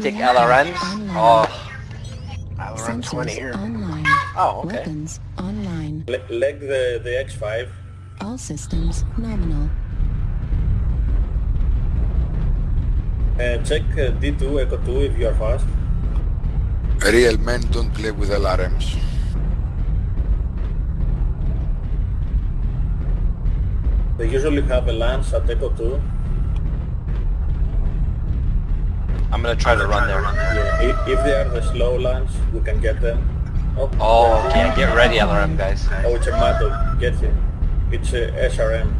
Hectic Reactor LRMs? online. Oh. LRM 20 here. online. Oh, okay. Weapons online. Le- leg the, the X5. All systems nominal. Uh, check uh, D2, Echo 2 if you are fast. Real men don't play with LRMs. They usually have a lance at Echo 2. I'm gonna try to run there. Yeah, if, if they are the slow lance, we can get them. Oh, Oh, okay, get ready LRM guys. oh it's a Mato. Get him. It's a SRM.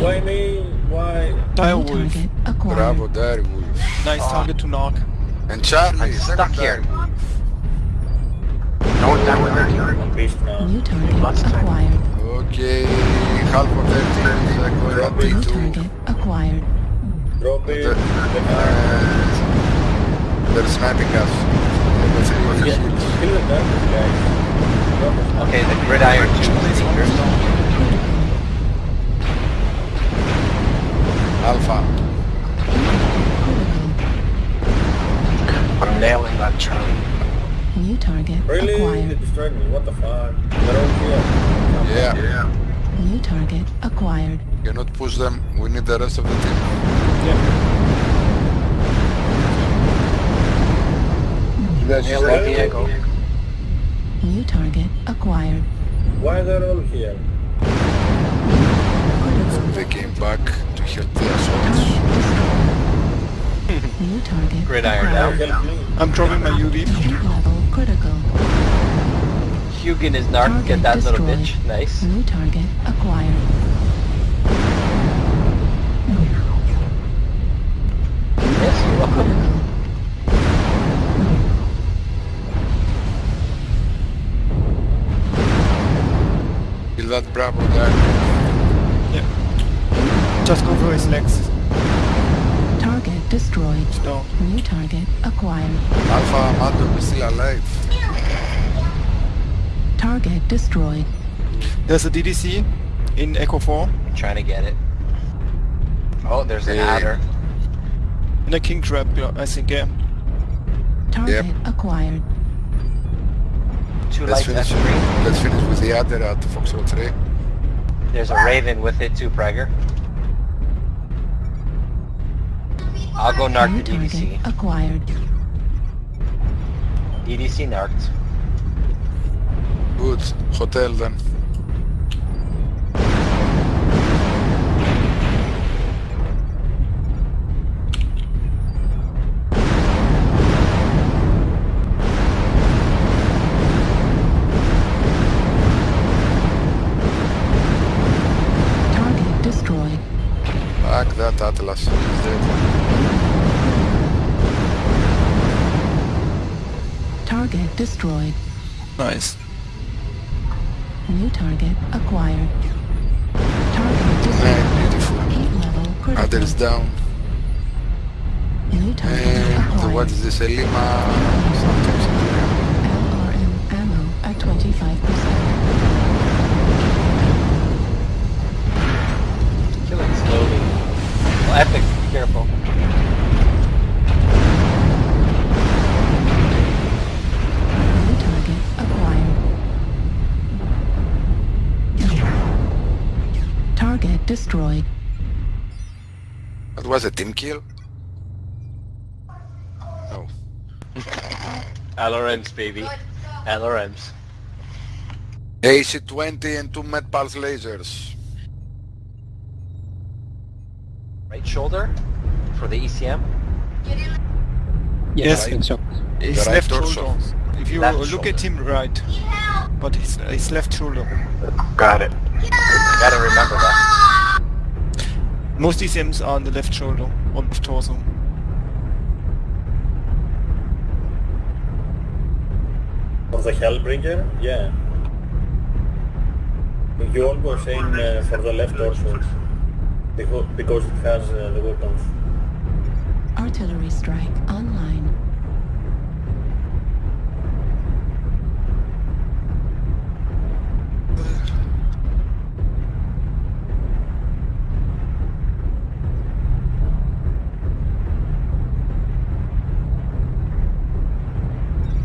Why me? Why? New Direwolf. target acquired. Bravo, Direwolf. Nice ah. target to knock. And Charlie, I'm stuck here. Direwolf. Don't die with her. I'm pissed now. New target Lots of time. acquired. Okay, half of their teams are going at New D2. target acquired. Drop uh, it. The- The they're sniping us. Level three was a Yeah, kill the darkness, guys. Drop. Okay, the gridiron 2 is dangerous. Alpha. I'm nailing that Charlie. New target Really? They acquired. destroyed me. What the fuck? They're all here. Yeah. yeah. New target acquired. Cannot push them. We need the rest of the team. Nailing Diego. New target acquired. Why they're all here? They came back to help the assaults. New target Gridiron acquired. down. Help me. I'm dropping my UV. Level critical. Hugin is narc, get Target that little bitch. Nice. New target acquired. Yes, you're welcome. Critical. Kill that Bravo guy. Just go for his legs. Target destroyed. It's. New target acquired. Alpha Mato is still alive. Target destroyed. There's a DDC in Echo 4 I'm trying to get it. Oh, there's an Yeah. adder. and a King Crab, I think, yeah. Target acquired. Two Let's finish. Let's finish with the other at the Foxhole today. There's a Raven with it too, Prager. I'll go narc New the DDC. acquired. DDC narked. Good. Hotel then. Target destroyed. Back that Atlas. He's dead. Target destroyed. Nice. New target acquired. Target destroyed. Man, beautiful. Heat level critical. Adder is down. New target And acquired. what is this? Elima something. something. LRM ammo at 25%. Killing slowly. Well, Epic, be careful. Destroyed. That was a team kill? Oh. No. LRMs, baby. LRMs. AC-20 and two Med Pulse lasers. Right shoulder for the E ECM. Yes, Right. his The right left torso. shoulder. If you Left look at him right, but his, his left shoulder. Got it. Gotta remember that. Most ECMs are on the left shoulder or left torso. Of the Hellbringer? Yeah. You all were saying uh, for the left torso. Because, because it has uh, the weapons. Artillery strike online.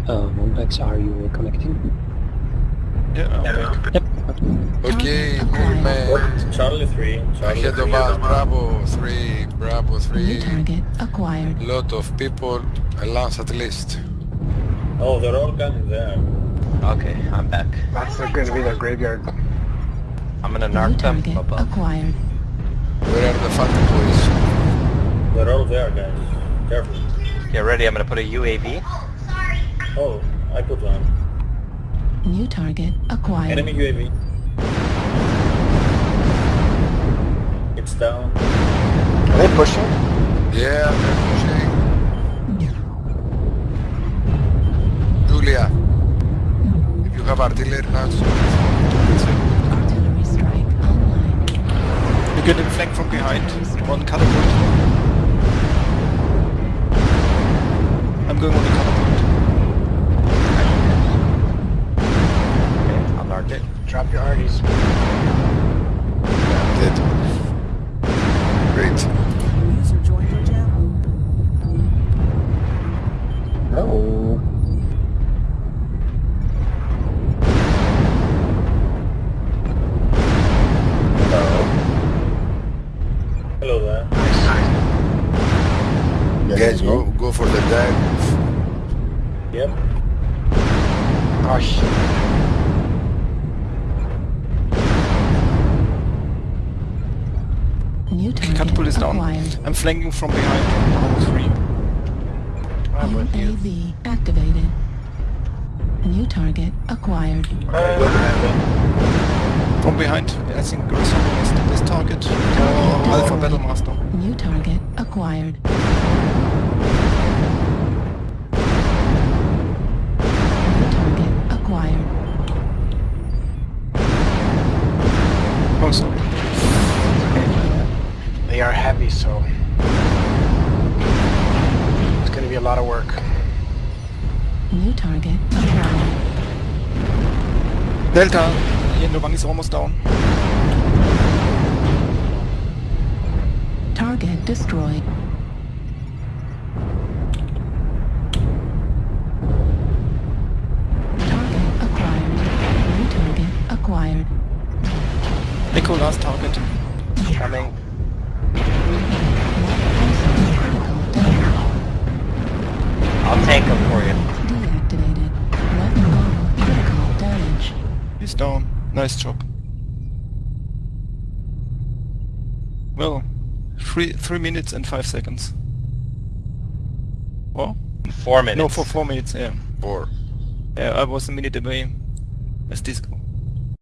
Uh, Wombex, are you connecting? Yeah, I'm back. Yep. Okay, Target movement. Charlie 3. Charlie Ahead 3. of us, Bravo 3, Bravo 3. New 3. target acquired. Lot of people, a lance at least. Oh, they're all coming there. Okay, I'm back. That's not going to be the graveyard. I'm gonna New narc them target above. acquired. Where are the fat boys? They're all there, guys. Careful. Get ready, I'm gonna put a UAV. Oh, I put one. New target acquired. Enemy UAV. It's down. Are they pushing? Yeah, they're pushing. Julia, if you have artillery now, it's Artillery strike online. You're getting flanked from behind. One catapult. I'm going on the catapult. Okay, it. Drop your arties. dead. Great. User joined your channel. No. Hello there. Guys, go, go for the dive. Yep. Oh, shit. New target Catapult is down. acquired. I'm flanking from behind. Bravo 3. I'm with you. Activated. New target acquired. From behind. I think Grissom is this target. Or Alpha Battlemaster. New target acquired. Delta. Yellow one is almost down. Target destroyed. Target acquired. New target acquired. Echo last target. Coming. I'll tank them for you. He's down. Nice job. Well, three three minutes and five seconds. What? Four minutes. No, for four minutes. Yeah. Four. Yeah, I was a minute away. As this